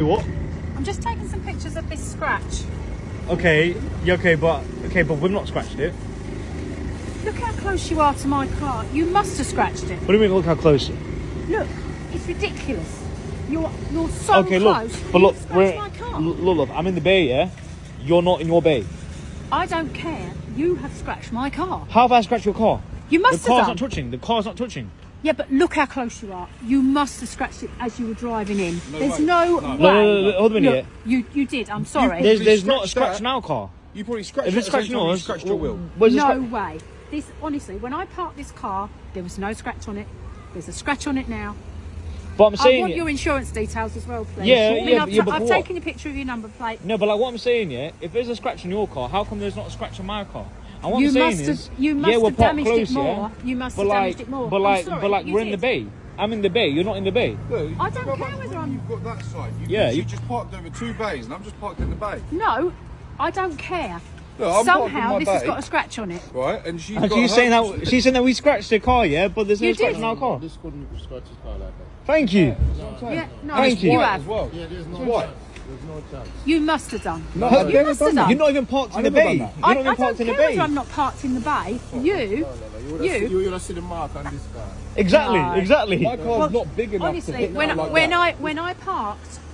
What? I'm just taking some pictures of this scratch. Okay, yeah, okay, but okay, but we've not scratched it. Look how close you are to my car. You must have scratched it. What do you mean? Look how close. Look, it's ridiculous. You're you're so okay, look, close. but look, we're my car. look, look, I'm in the bay, yeah. You're not in your bay. I don't care. You have scratched my car. How have I scratched your car? You must have scratched the car's have not touching. The car's not touching. Yeah, but look how close you are. You must have scratched it as you were driving in. No There's way. no, No. way. No, no, no, no, hold a minute. Look, you you did. I'm sorry. There's, there's not a scratch that. in our car. You probably scratched If it it's at the same scratching you scratched your wheel. No scratch? way. This honestly, when I parked this car, there was no scratch on it. There's a scratch on it now. But I'm saying I want your insurance details as well, please. Yeah, I mean, yeah, I've, yeah, but I've what? taken a picture of your number plate. no, but like what I'm saying, yeah. If there's a scratch on your car, how come there's not a scratch on my car? And what You I'm saying must have- is, you must yeah, we're have parked damaged close, it more. yeah. You must but have like, damaged it more. But like, sorry, but like, we're in the bay. I'm in the bay. You're not in the bay. Look, I don't care whether I'm- You've got that side. You, Yeah, you you- just parked over two bays, and I'm just parked in the bay. No, I don't care. Look, I'm parked in Somehow my this has got a scratch on it. Right, and she's And got she's saying that she's saying that we scratched the car, yeah. But there's no You scratch did. in our car. This couldn't scratch his car like that. Thank you. Yeah, no, Thank you you. have. as well. Yeah, there's no What? Chance. There's no chance. You must have done. No, you I've never must done have that. done. You're not even parked in the bay. You're. I, not I even don't parked in the care bay. I'm not parked in the bay. Oh. You, You would have, You- you would have seen the mark on this car. Exactly, No. exactly. My car's Well, not big enough to honestly, hit when I, like when that. I when I parked